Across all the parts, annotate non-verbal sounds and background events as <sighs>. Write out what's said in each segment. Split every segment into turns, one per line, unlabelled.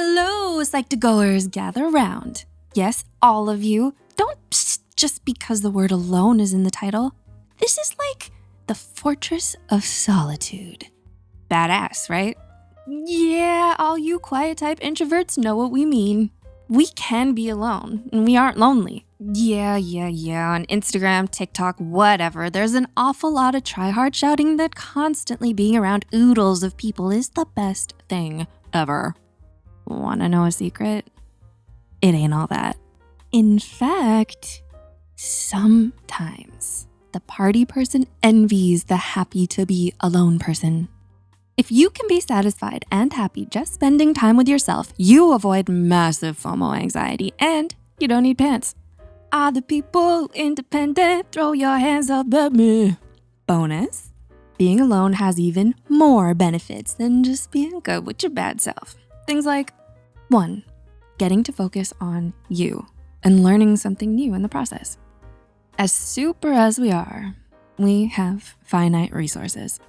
Hello, Psych2Goers, gather around. Yes, all of you. Don't psst just because the word alone is in the title. This is like the fortress of solitude. Badass, right? Yeah, all you quiet type introverts know what we mean. We can be alone and we aren't lonely. Yeah, yeah, yeah, on Instagram, TikTok, whatever, there's an awful lot of try hard shouting that constantly being around oodles of people is the best thing ever. Wanna know a secret? It ain't all that. In fact, sometimes the party person envies the happy to be alone person. If you can be satisfied and happy just spending time with yourself, you avoid massive FOMO anxiety and you don't need pants. Are the people independent? Throw your hands up at me. Bonus, being alone has even more benefits than just being good with your bad self. Things like one, getting to focus on you and learning something new in the process. As super as we are, we have finite resources.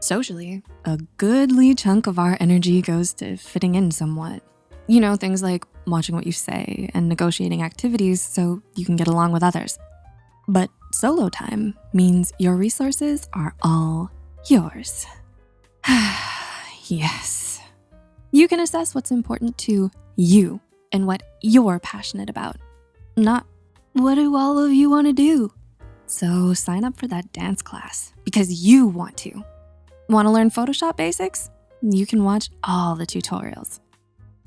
Socially, a goodly chunk of our energy goes to fitting in somewhat. You know, things like watching what you say and negotiating activities so you can get along with others. But solo time means your resources are all yours. <sighs> yes. You can assess what's important to you and what you're passionate about, not what do all of you wanna do? So sign up for that dance class because you want to. Wanna learn Photoshop basics? You can watch all the tutorials.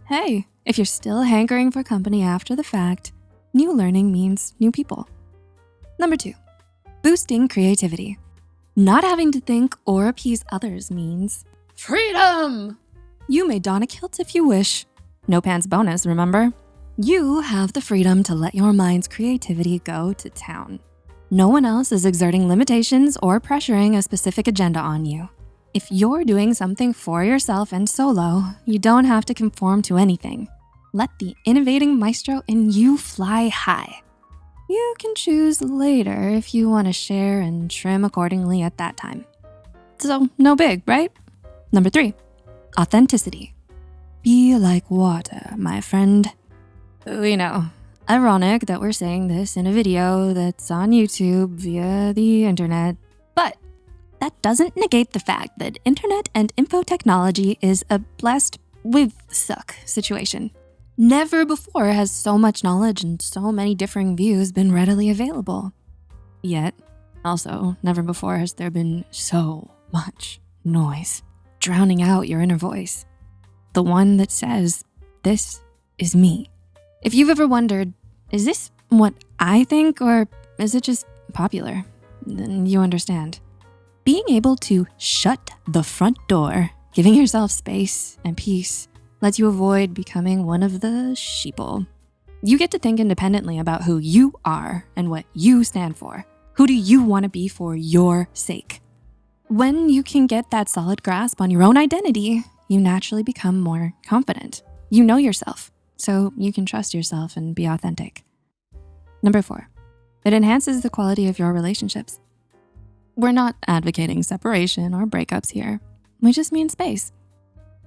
Hey, if you're still hankering for company after the fact, new learning means new people. Number two, boosting creativity. Not having to think or appease others means freedom. You may don a kilt if you wish. No pants bonus, remember? You have the freedom to let your mind's creativity go to town. No one else is exerting limitations or pressuring a specific agenda on you. If you're doing something for yourself and solo, you don't have to conform to anything. Let the innovating maestro in you fly high. You can choose later if you wanna share and trim accordingly at that time. So no big, right? Number three, authenticity. Be like water, my friend. We know, ironic that we're saying this in a video that's on YouTube via the internet, but that doesn't negate the fact that internet and info technology is a blessed with suck situation. Never before has so much knowledge and so many differing views been readily available. Yet, also, never before has there been so much noise, drowning out your inner voice. The one that says, this is me. If you've ever wondered, is this what I think or is it just popular? Then you understand. Being able to shut the front door, giving yourself space and peace lets you avoid becoming one of the sheeple. You get to think independently about who you are and what you stand for. Who do you wanna be for your sake? When you can get that solid grasp on your own identity, you naturally become more confident. You know yourself, so you can trust yourself and be authentic. Number four, it enhances the quality of your relationships. We're not advocating separation or breakups here. We just mean space.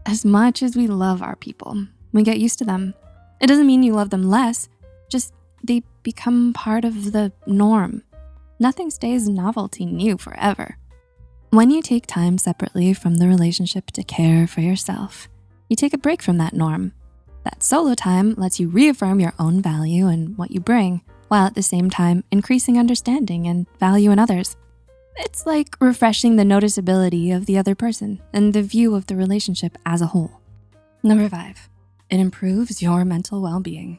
As much as we love our people, we get used to them. It doesn't mean you love them less, just they become part of the norm. Nothing stays novelty new forever. When you take time separately from the relationship to care for yourself, you take a break from that norm. That solo time lets you reaffirm your own value and what you bring, while at the same time increasing understanding and value in others. It's like refreshing the noticeability of the other person and the view of the relationship as a whole. Number five, it improves your mental well-being.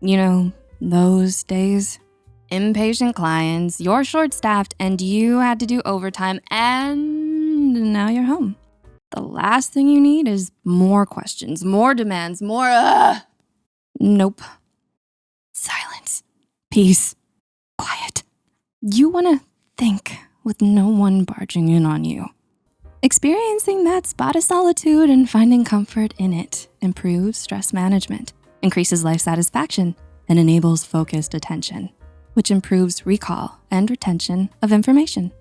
You know, those days, impatient clients, you're short-staffed and you had to do overtime and now you're home. The last thing you need is more questions, more demands, more, uh, nope. Silence, peace, quiet. You wanna think with no one barging in on you. Experiencing that spot of solitude and finding comfort in it improves stress management, increases life satisfaction, and enables focused attention, which improves recall and retention of information.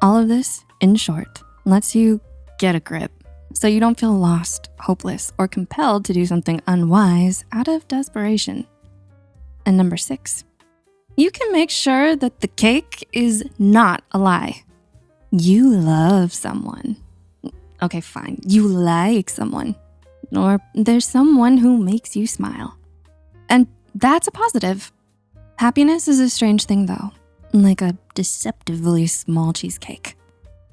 All of this, in short, lets you get a grip so you don't feel lost, hopeless, or compelled to do something unwise out of desperation. And number six, you can make sure that the cake is not a lie. You love someone. Okay, fine, you like someone. Or there's someone who makes you smile. And that's a positive. Happiness is a strange thing though, like a deceptively small cheesecake.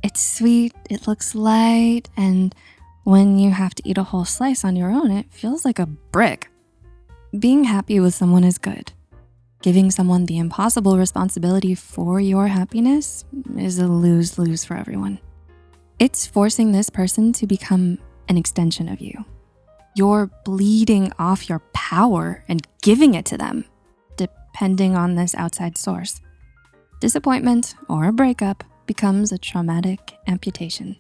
It's sweet, it looks light, and when you have to eat a whole slice on your own, it feels like a brick. Being happy with someone is good. Giving someone the impossible responsibility for your happiness is a lose-lose for everyone. It's forcing this person to become an extension of you. You're bleeding off your power and giving it to them, depending on this outside source. Disappointment or a breakup becomes a traumatic amputation.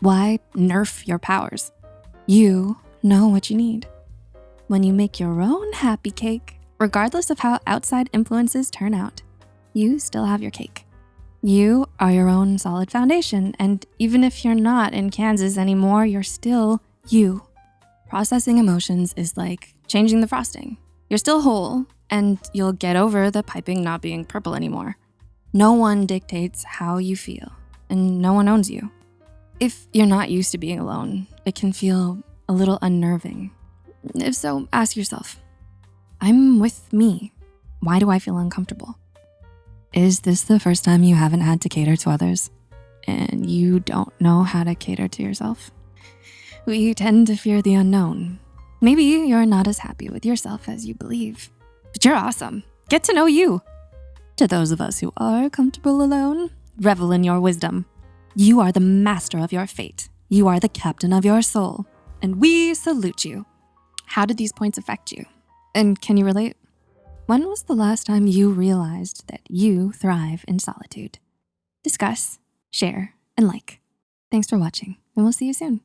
Why nerf your powers? You know what you need. When you make your own happy cake, regardless of how outside influences turn out, you still have your cake. You are your own solid foundation, and even if you're not in Kansas anymore, you're still you. Processing emotions is like changing the frosting. You're still whole, and you'll get over the piping not being purple anymore. No one dictates how you feel, and no one owns you. If you're not used to being alone, it can feel a little unnerving. If so, ask yourself, I'm with me. Why do I feel uncomfortable? Is this the first time you haven't had to cater to others and you don't know how to cater to yourself? We tend to fear the unknown. Maybe you're not as happy with yourself as you believe, but you're awesome. Get to know you. To those of us who are comfortable alone, revel in your wisdom. You are the master of your fate. You are the captain of your soul, and we salute you. How did these points affect you? And can you relate? When was the last time you realized that you thrive in solitude? Discuss, share, and like. Thanks for watching, and we'll see you soon.